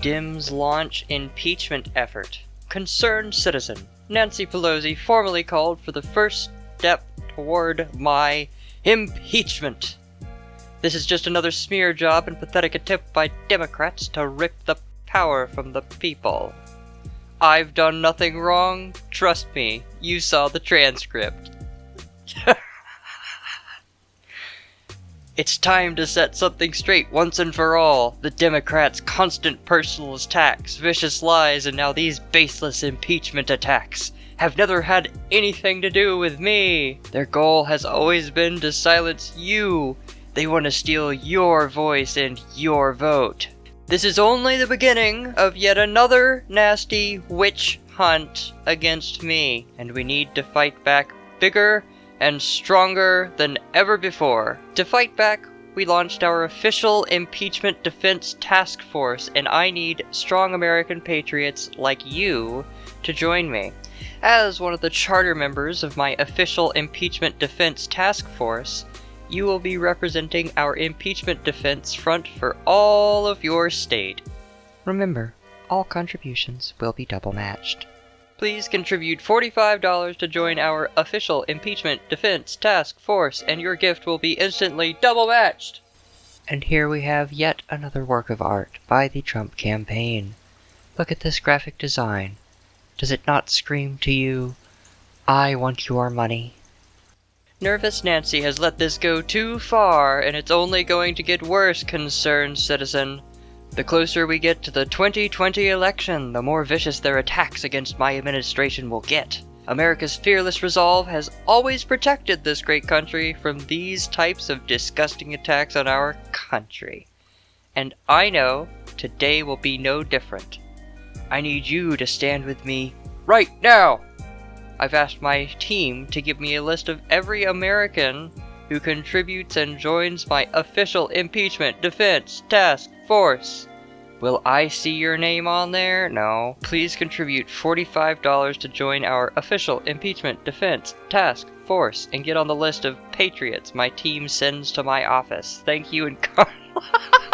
Dems launch impeachment effort. Concerned citizen. Nancy Pelosi formally called for the first step toward my impeachment. This is just another smear job and pathetic attempt by Democrats to rip the power from the people. I've done nothing wrong. Trust me, you saw the transcript. It's time to set something straight once and for all. The Democrats' constant personal attacks, vicious lies, and now these baseless impeachment attacks have never had anything to do with me. Their goal has always been to silence you. They want to steal your voice and your vote. This is only the beginning of yet another nasty witch hunt against me, and we need to fight back bigger and stronger than ever before. To fight back, we launched our official impeachment defense task force, and I need strong American patriots like you to join me. As one of the charter members of my official impeachment defense task force, you will be representing our impeachment defense front for all of your state. Remember, all contributions will be double matched. Please contribute $45 to join our official impeachment defense task force, and your gift will be instantly double matched. And here we have yet another work of art by the Trump campaign. Look at this graphic design. Does it not scream to you, I want your money? Nervous Nancy has let this go too far, and it's only going to get worse, concerned citizen. The closer we get to the 2020 election, the more vicious their attacks against my administration will get. America's fearless resolve has always protected this great country from these types of disgusting attacks on our country. And I know today will be no different. I need you to stand with me right now! I've asked my team to give me a list of every American who contributes and joins my official impeachment defense task force. Will I see your name on there? No. Please contribute $45 to join our official impeachment defense task force and get on the list of patriots my team sends to my office. Thank you and